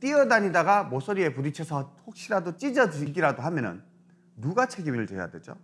뛰어다니다가 모서리에 부딪혀서 혹시라도 찢어지기라도 하면은 누가 책임을 져야 되죠?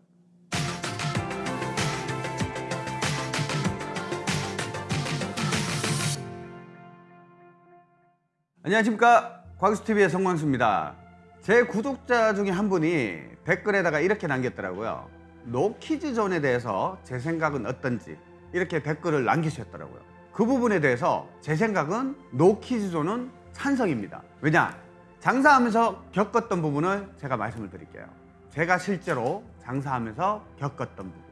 안녕하십니까. 과학수TV의 성광수입니다. 제 구독자 중에 한 분이 댓글에다가 이렇게 남겼더라고요 노키즈 존에 대해서 제 생각은 어떤지 이렇게 댓글을 남기셨더라고요. 그 부분에 대해서 제 생각은 노키즈 존은 찬성입니다. 왜냐? 장사하면서 겪었던 부분을 제가 말씀을 드릴게요. 제가 실제로 장사하면서 겪었던 부분.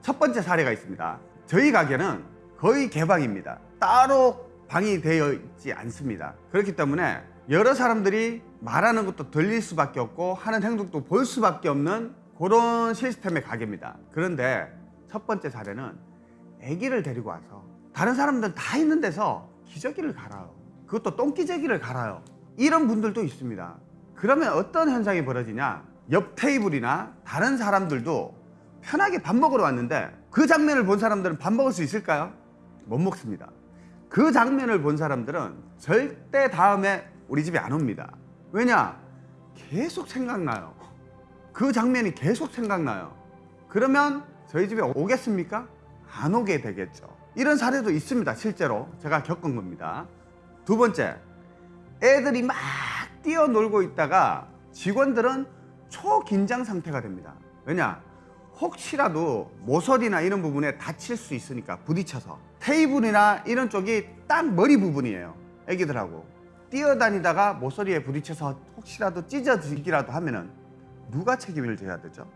첫 번째 사례가 있습니다. 저희 가게는 거의 개방입니다. 따로 방이 되어 있지 않습니다. 그렇기 때문에 여러 사람들이 말하는 것도 들릴 수밖에 없고 하는 행동도 볼 수밖에 없는 그런 시스템의 가게입니다. 그런데 첫 번째 사례는 아기를 데리고 와서 다른 사람들 다 있는 데서 기저귀를 갈아요. 그것도 똥기저귀를 갈아요. 이런 분들도 있습니다. 그러면 어떤 현상이 벌어지냐? 옆 테이블이나 다른 사람들도 편하게 밥 먹으러 왔는데 그 장면을 본 사람들은 밥 먹을 수 있을까요? 못 먹습니다. 그 장면을 본 사람들은 절대 다음에 우리 집에 안 옵니다. 왜냐? 계속 생각나요. 그 장면이 계속 생각나요. 그러면 저희 집에 오겠습니까? 안 오게 되겠죠 이런 사례도 있습니다 실제로. 제가 겪은 겁니다. 두 번째 애들이 막 뛰어놀고 있다가 직원들은 초긴장 상태가 됩니다. 왜냐? 혹시라도 모서리나 이런 부분에 다칠 수 있으니까 부딪혀서. 테이블이나 이런 쪽이 딱 머리 부분이에요 애기들하고. 뛰어다니다가 모서리에 부딪혀서 혹시라도 찢어지기라도 하면은 누가 책임을 져야 되죠?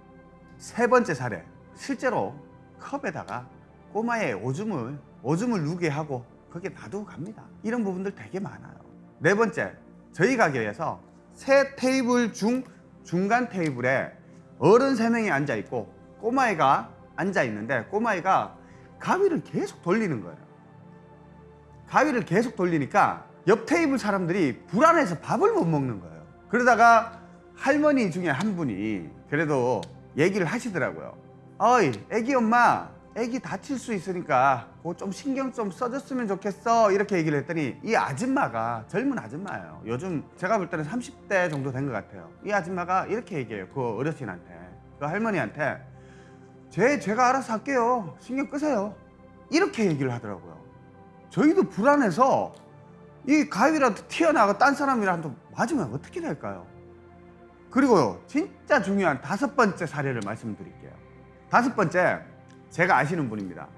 세 번째 사례 실제로 컵에다가 꼬마의 오줌을 오줌을 누게 하고 거기에 놔두고 갑니다. 이런 부분들 되게 많아요. 네 번째 저희 가게에서 세 테이블 중 중간 테이블에 어른 세 명이 앉아 있고 꼬마애가 앉아 있는데 꼬마애가 가위를 계속 돌리는 거예요. 가위를 계속 돌리니까 옆 테이블 사람들이 불안해서 밥을 못 먹는 거예요. 그러다가 할머니 중에 한 분이 그래도 얘기를 하시더라고요. 어이 애기 엄마 애기 다칠 수 있으니까 그거 좀 신경 좀 써줬으면 좋겠어. 이렇게 얘기를 했더니 이 아줌마가 젊은 아줌마예요. 요즘 제가 볼 때는 30대 정도 된 것 같아요. 이 아줌마가 이렇게 얘기해요 그 어르신한테. 그 할머니한테. 제, 제가 알아서 할게요. 신경 끄세요. 이렇게 얘기를 하더라고요. 저희도 불안해서 이 가위라도 튀어나가 딴 사람이라도 맞으면 어떻게 될까요? 그리고요 진짜 중요한 다섯 번째 사례를 말씀드릴게요. 다섯 번째 제가 아시는 분입니다.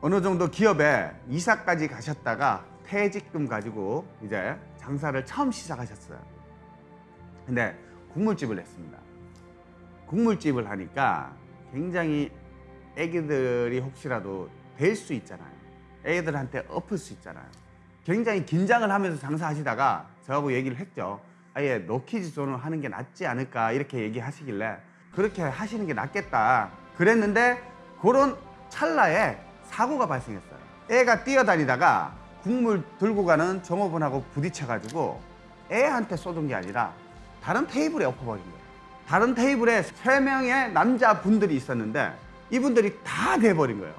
어느 정도 기업에 이사까지 가셨다가 퇴직금 가지고 이제 장사를 처음 시작하셨어요. 근데 국물집을 했습니다. 국물집을 하니까 굉장히 애기들이 혹시라도 될 수 있잖아요. 애기들한테 엎을 수 있잖아요. 굉장히 긴장을 하면서 장사하시다가 저하고 얘기를 했죠. 아예 노키즈 존을 하는 게 낫지 않을까 이렇게 얘기하시길래 그렇게 하시는 게 낫겠다 그랬는데 그런 찰나에 사고가 발생했어요. 애가 뛰어다니다가 국물 들고 가는 종업원하고 부딪혀가지고 애한테 쏟은 게 아니라 다른 테이블에 엎어버린 거예요. 다른 테이블에 세 명의 남자분들이 있었는데 이분들이 다 돼버린 거예요.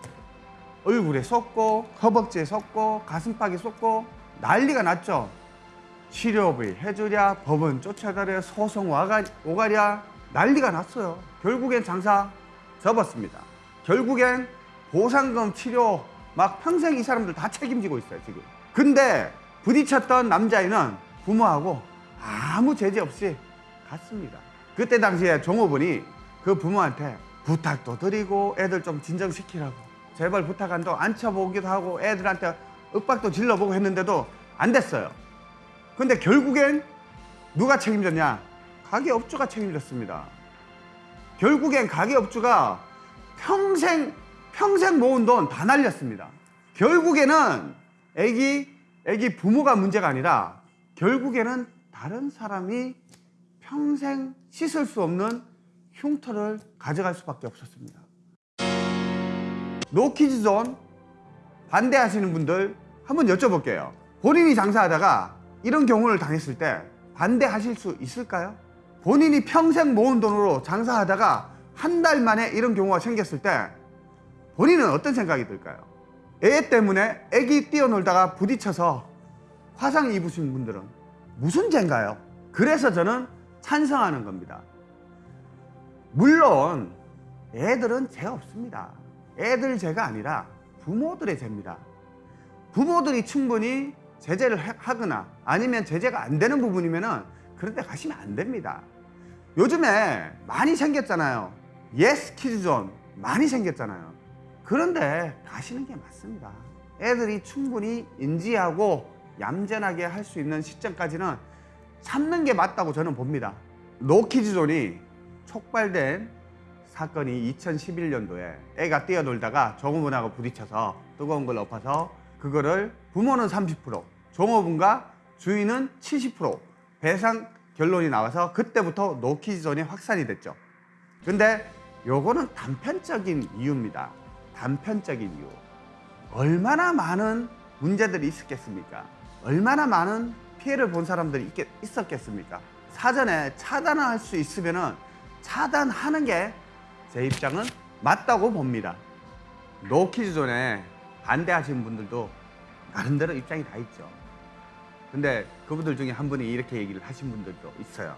얼굴에 쏟고 허벅지에 쏟고 가슴팍에 쏟고 난리가 났죠. 치료비 해주랴 법원 쫓아가랴 소송 와가, 오가랴 난리가 났어요. 결국엔 장사 접었습니다 결국엔 보상금 치료 막 평생 이 사람들 다 책임지고 있어요 지금. 근데 부딪혔던 남자애는 부모하고 아무 제재 없이 갔습니다. 그때 당시에 종업원이 그 부모한테 부탁도 드리고 애들 좀 진정시키라고 제발 부탁한도 앉혀보기도 하고 애들한테 윽박도 질러보고 했는데도 안 됐어요. 근데 결국엔 누가 책임졌냐? 가게업주가 책임졌습니다. 결국엔 가게업주가 평생 평생 모은 돈 다 날렸습니다. 결국에는 애기 애기 부모가 문제가 아니라 결국에는 다른 사람이 평생 씻을 수 없는 흉터를 가져갈 수밖에 없었습니다. 노키즈존 반대하시는 분들 한번 여쭤볼게요. 본인이 장사하다가 이런 경우를 당했을 때 반대하실 수 있을까요? 본인이 평생 모은 돈으로 장사하다가 한 달 만에 이런 경우가 생겼을 때 본인은 어떤 생각이 들까요? 애 때문에 애기 뛰어놀다가 부딪혀서 화상 입으신 분들은 무슨 죄인가요? 그래서 저는 찬성하는 겁니다. 물론 애들은 죄 없습니다. 애들 죄가 아니라 부모들의 죄입니다. 부모들이 충분히 제재를 하- 하거나 아니면 제재가 안 되는 부분이면은 그런 데 가시면 안 됩니다. 요즘에 많이 생겼잖아요. 예스 키즈존 많이 생겼잖아요. 그런데 가시는 게 맞습니다. 애들이 충분히 인지하고 얌전하게 할 수 있는 시점까지는 참는 게 맞다고 저는 봅니다. 노키즈존이 촉발된 사건이 2011년도에 애가 뛰어놀다가 종업원하고 부딪혀서 뜨거운 걸 엎어서 그거를 부모는 30% 종업원과 주인은 70% 배상 결론이 나와서 그때부터 노키즈존이 확산이 됐죠. 근데 요거는 단편적인 이유입니다. 단편적인 이유. 얼마나 많은 문제들이 있었겠습니까? 얼마나 많은 피해를 본 사람들이 있겠, 있었겠습니까? 사전에 차단을 할수 있으면 은 차단하는 게 제 입장은 맞다고 봅니다. 노키즈 존에 반대하시는 분들도 나름대로 입장이 다 있죠. 근데 그분들 중에 한 분이 이렇게 얘기를 하신 분들도 있어요.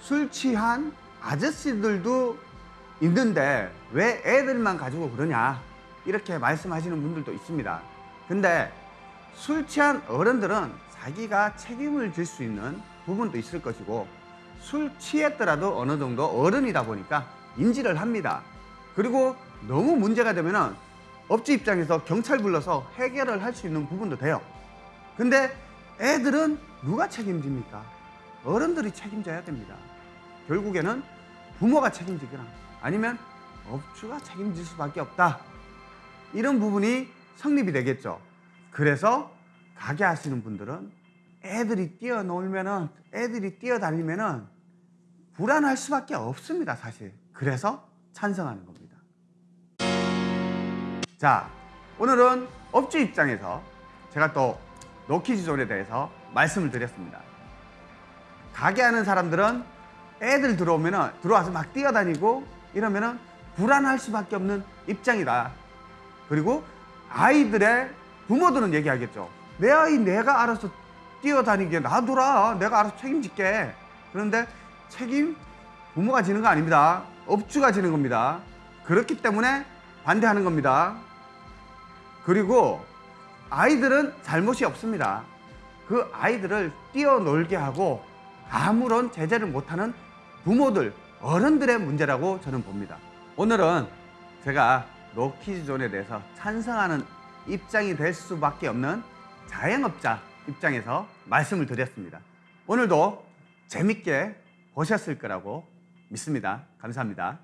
술 취한 아저씨들도 있는데 왜 애들만 가지고 그러냐 이렇게 말씀하시는 분들도 있습니다. 근데 술 취한 어른들은 자기가 책임을 질 수 있는 부분도 있을 것이고 술 취했더라도 어느 정도 어른이다 보니까 인지를 합니다. 그리고 너무 문제가 되면은 업주 입장에서 경찰 불러서 해결을 할 수 있는 부분도 돼요. 근데 애들은 누가 책임집니까? 어른들이 책임져야 됩니다. 결국에는 부모가 책임지거나 아니면 업주가 책임질 수밖에 없다. 이런 부분이 성립이 되겠죠. 그래서 가게 하시는 분들은 애들이 뛰어놀면은 애들이 뛰어다니면은 불안할 수밖에 없습니다, 사실. 그래서 찬성하는 겁니다. 자, 오늘은 업주 입장에서 제가 또 노키즈존에 대해서 말씀을 드렸습니다. 가게 하는 사람들은 애들 들어오면은 들어와서 막 뛰어다니고 이러면은 불안할 수밖에 없는 입장이다. 그리고 아이들의 부모들은 얘기하겠죠. 내 아이 내가 알아서 뛰어다니게 놔둬라. 내가 알아서 책임질게. 그런데 책임 부모가 지는 거 아닙니다. 업주가 지는 겁니다. 그렇기 때문에 반대하는 겁니다. 그리고 아이들은 잘못이 없습니다. 그 아이들을 뛰어놀게 하고 아무런 제재를 못하는 부모들, 어른들의 문제라고 저는 봅니다. 오늘은 제가 노키즈존에 대해서 찬성하는 입장이 될 수밖에 없는 자영업자 입장에서 말씀을 드렸습니다. 오늘도 재밌게 보셨을 거라고 믿습니다. 감사합니다.